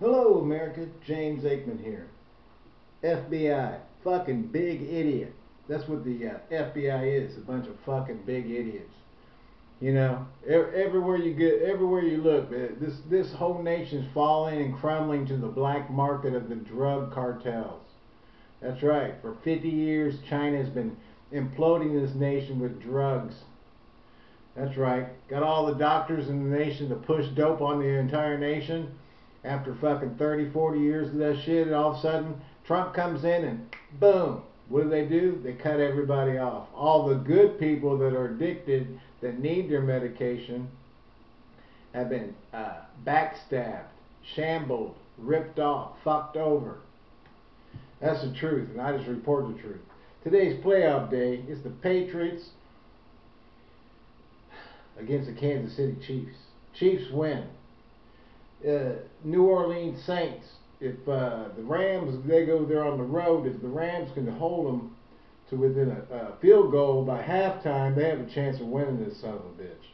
Hello, America. James Aikman here. FBI. Fucking big idiot. That's what the uh, FBI is. A bunch of fucking big idiots. You know, everywhere you get, everywhere you look, uh, this this whole nation's falling and crumbling to the black market of the drug cartels. That's right. For 50 years, China has been imploding this nation with drugs. That's right. Got all the doctors in the nation to push dope on the entire nation after fucking 30, 40 years of that shit, and all of a sudden Trump comes in and boom, what do they do? They cut everybody off. All the good people that are addicted, that need their medication, have been uh, backstabbed, shambled, ripped off, fucked over. That's the truth, and I just report the truth. Today's playoff day is the Patriots against the Kansas City Chiefs. Chiefs win uh, New Orleans Saints. If uh, the Rams, they go there on the road, if the Rams can hold them to within a, a field goal by halftime, they have a chance of winning this son of a bitch.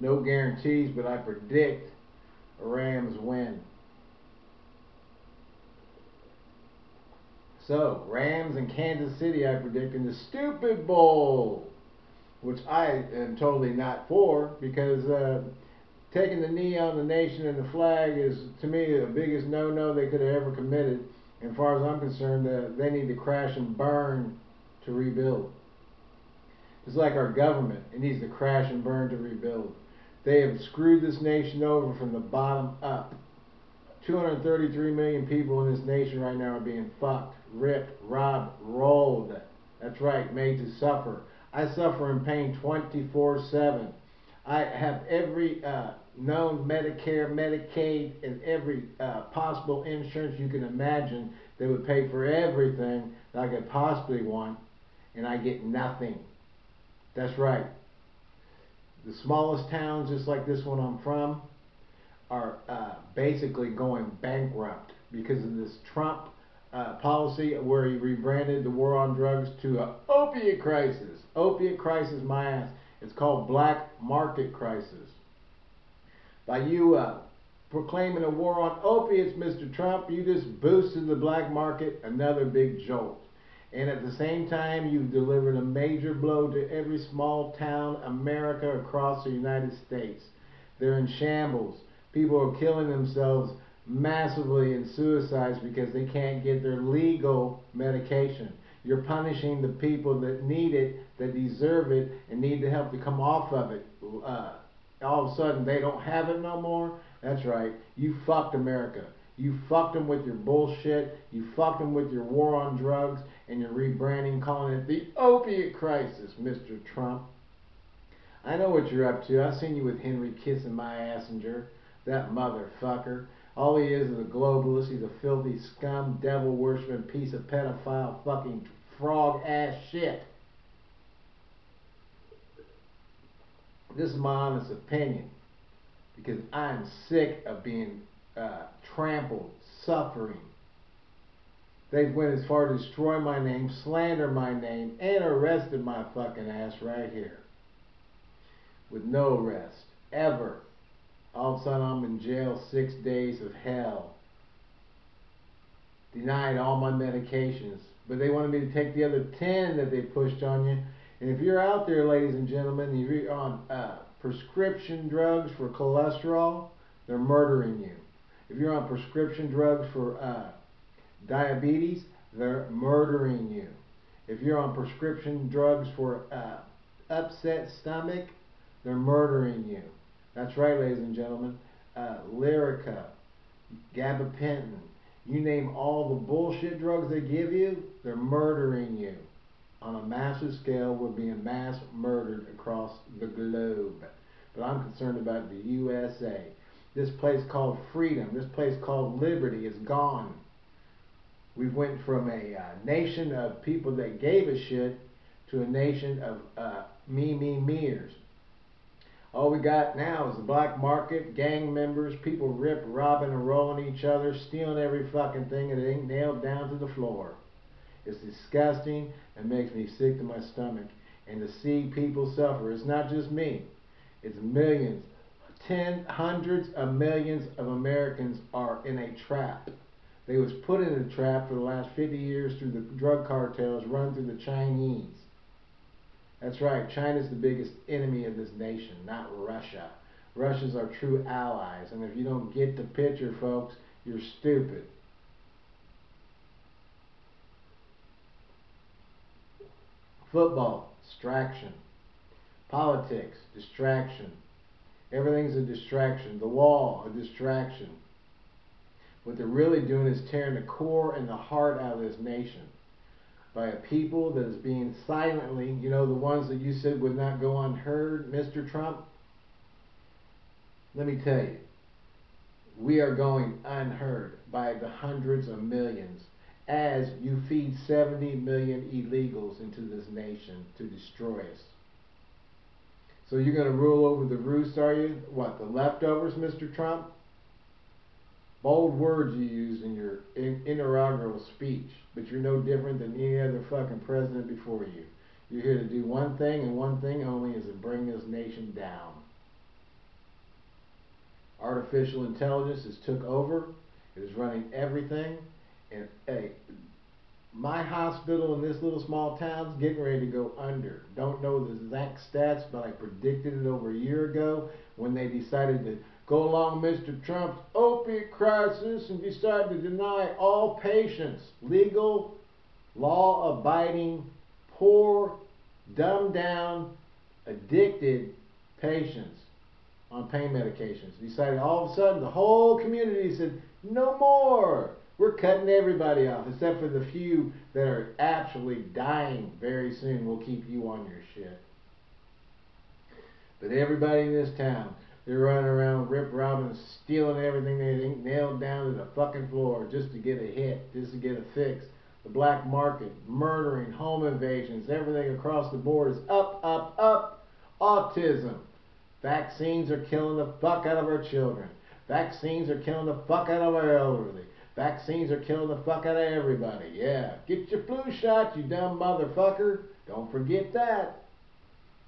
No guarantees, but I predict a Rams win. So, Rams and Kansas City, I predict in the Stupid Bowl, which I am totally not for because uh, taking the knee on the nation and the flag is, to me, the biggest no-no they could have ever committed. And far as I'm concerned, uh, they need to crash and burn to rebuild. It's like our government. It needs to crash and burn to rebuild. They have screwed this nation over from the bottom up. 233 million people in this nation right now are being fucked, ripped, robbed, rolled. That's right, made to suffer. I suffer in pain 24 7. I have every uh, known Medicare, Medicaid, and every uh, possible insurance you can imagine that would pay for everything that I could possibly want, and I get nothing. That's right. The smallest towns, just like this one I'm from, are uh, basically going bankrupt because of this Trump uh, policy where he rebranded the war on drugs to an opiate crisis. Opiate crisis, my ass. It's called black market crisis by you uh, proclaiming a war on opiates, Mr. Trump, you just boosted the black market another big jolt. And at the same time, you've delivered a major blow to every small town America across the United States. They're in shambles. People are killing themselves massively in suicides because they can't get their legal medication. You're punishing the people that need it, that deserve it, and need the help to come off of it. Uh, all of a sudden they don't have it no more. That's right. You fucked America. You fucked them with your bullshit. You fucked them with your war on drugs and your rebranding, calling it the opiate crisis, Mr. Trump. I know what you're up to. I've seen you with Henry kissing my assenger. That motherfucker. All he is is a globalist. He's a filthy scum, devil worshipping piece of pedophile, fucking frog ass shit. This is my honest opinion because I'm sick of being uh, trampled, suffering. They went as far to destroy my name, slander my name, and arrested my fucking ass right here. With no rest ever. All of a sudden I'm in jail six days of hell. Denied all my medications. But they wanted me to take the other 10 that they pushed on you and if you're out there, ladies and gentlemen, if you're on uh, prescription drugs for cholesterol, they're murdering you. If you're on prescription drugs for uh, diabetes, they're murdering you. If you're on prescription drugs for uh, upset stomach, they're murdering you. That's right, ladies and gentlemen. Uh, Lyrica, gabapentin, you name all the bullshit drugs they give you, they're murdering you on a massive scale we're being mass murdered across the globe. But I'm concerned about the USA. This place called freedom, this place called liberty is gone. We went from a uh, nation of people that gave a shit to a nation of uh, me, me, meers. All we got now is the black market, gang members, people rip, robbing, and rolling each other, stealing every fucking thing, that ain't nailed down to the floor. It's disgusting and makes me sick to my stomach. And to see people suffer, it's not just me. It's millions, ten hundreds of millions of Americans are in a trap. They was put in a trap for the last 50 years through the drug cartels run through the Chinese. That's right, China's the biggest enemy of this nation, not Russia. Russia's our true allies, and if you don't get the picture, folks, you're stupid. Football, distraction. Politics, distraction. Everything's a distraction. The wall, a distraction. What they're really doing is tearing the core and the heart out of this nation by a people that is being silently, you know, the ones that you said would not go unheard, Mr. Trump. Let me tell you, we are going unheard by the hundreds of millions as you feed 70 million illegals into this nation to destroy us. So you're going to rule over the roost, are you? What, the leftovers, Mr. Trump? Bold words you use in your inaugural speech, but you're no different than any other fucking president before you. You're here to do one thing and one thing only is to bring this nation down. Artificial intelligence has took over. It is running everything. And hey, my hospital in this little small town is getting ready to go under. Don't know the exact stats, but I predicted it over a year ago when they decided to go along Mr. Trump's opiate crisis and decide to deny all patients legal, law abiding, poor, dumbed down, addicted patients on pain medications. Decided all of a sudden the whole community said, no more. We're cutting everybody off, except for the few that are actually dying very soon. We'll keep you on your shit. But everybody in this town, they're running around rip robbing, stealing everything they nailed down to the fucking floor just to get a hit, just to get a fix. The black market, murdering, home invasions, everything across the board is up, up, up. Autism. Vaccines are killing the fuck out of our children. Vaccines are killing the fuck out of our elderly. Vaccines are killing the fuck out of everybody. Yeah. Get your flu shot, you dumb motherfucker. Don't forget that.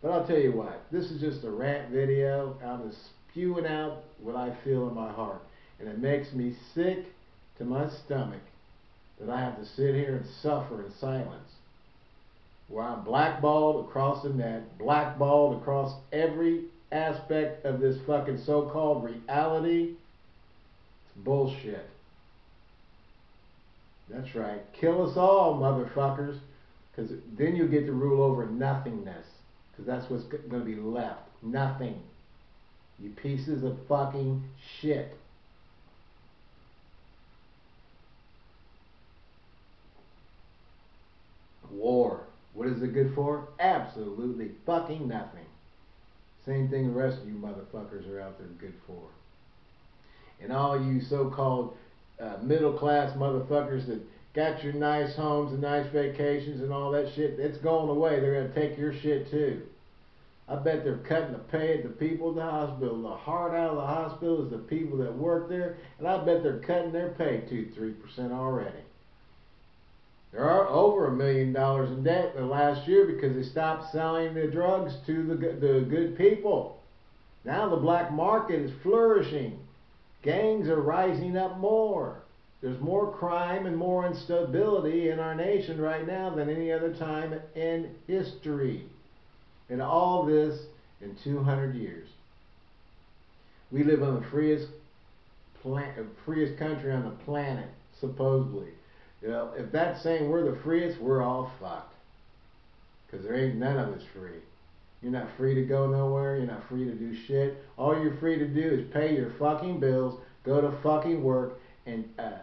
But I'll tell you what, this is just a rant video. I'm just spewing out what I feel in my heart. And it makes me sick to my stomach that I have to sit here and suffer in silence. Where I'm blackballed across the net, blackballed across every aspect of this fucking so-called reality. It's bullshit. That's right. Kill us all, motherfuckers. Because then you get to rule over nothingness. Because that's what's going to be left. Nothing. You pieces of fucking shit. War. What is it good for? Absolutely fucking nothing. Same thing the rest of you motherfuckers are out there good for. And all you so-called uh, middle class motherfuckers that got your nice homes and nice vacations and all that shit, it's going away. They're going to take your shit too. I bet they're cutting the pay of the people at the hospital. The heart out of the hospital is the people that work there, and I bet they're cutting their pay two, three percent already. There are over a million dollars in debt the last year because they stopped selling the drugs to the the good people. Now the black market is flourishing. Gangs are rising up more. There's more crime and more instability in our nation right now than any other time in history. And all this in 200 years. We live on the freest, freest country on the planet, supposedly. You know, if that's saying we're the freest, we're all fucked. Because there ain't none of us free. You're not free to go nowhere. You're not free to do shit. All you're free to do is pay your fucking bills, go to fucking work, and uh,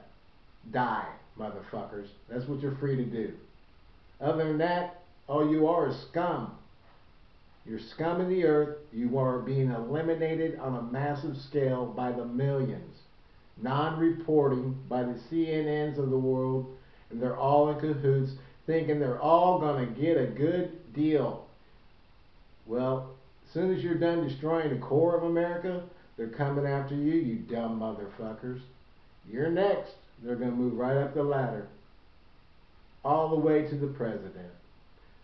die, motherfuckers. That's what you're free to do. Other than that, all you are is scum. You're scum of the earth. You are being eliminated on a massive scale by the millions. Non-reporting by the CNNs of the world, and they're all in cahoots, thinking they're all going to get a good deal. Well, as soon as you're done destroying the core of America, they're coming after you, you dumb motherfuckers. You're next. They're going to move right up the ladder. All the way to the president.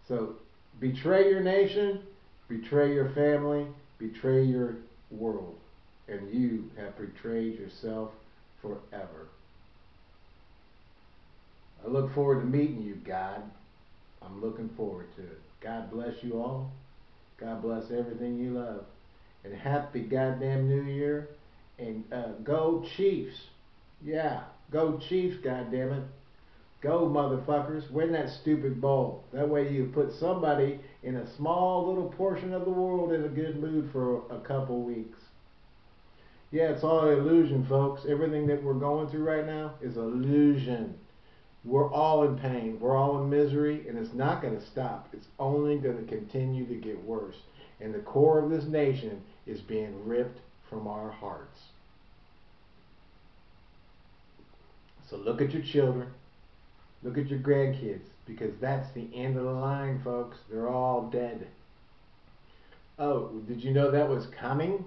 So, betray your nation, betray your family, betray your world. and you have betrayed yourself forever. I look forward to meeting you, God. I'm looking forward to it. God bless you all. God bless everything you love. And happy goddamn New Year. And uh, go Chiefs. Yeah, go Chiefs, goddammit. Go, motherfuckers. Win that stupid bowl. That way you put somebody in a small little portion of the world in a good mood for a couple weeks. Yeah, it's all illusion, folks. Everything that we're going through right now is illusion. We're all in pain. We're all in misery, and it's not going to stop. It's only going to continue to get worse. And the core of this nation is being ripped from our hearts. So look at your children. Look at your grandkids, because that's the end of the line, folks. They're all dead. Oh, did you know that was coming?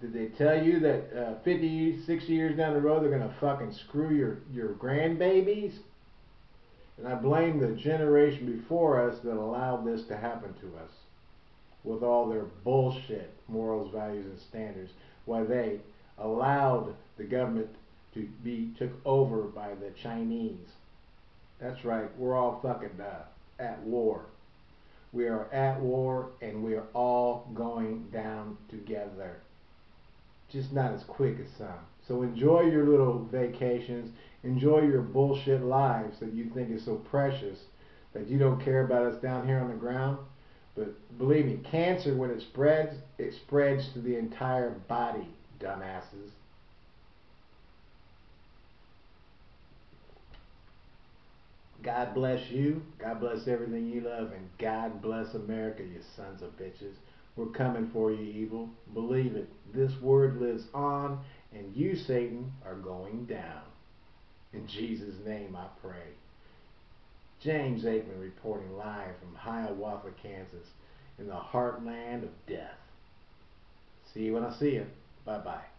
Did they tell you that uh, 50, 60 years down the road they're going to fucking screw your, your grandbabies? And I blame the generation before us that allowed this to happen to us with all their bullshit morals, values, and standards. Why they allowed the government to be took over by the Chinese. That's right, we're all fucking uh, at war. We are at war and we are all going down together just not as quick as some. So enjoy your little vacations. Enjoy your bullshit lives that you think is so precious that you don't care about us down here on the ground. But believe me, cancer, when it spreads, it spreads to the entire body, dumbasses. God bless you. God bless everything you love. And God bless America, you sons of bitches. We're coming for you, evil. Believe it. This word lives on, and you, Satan, are going down. In Jesus' name I pray. James Aikman reporting live from Hiawatha, Kansas, in the heartland of death. See you when I see you. Bye bye.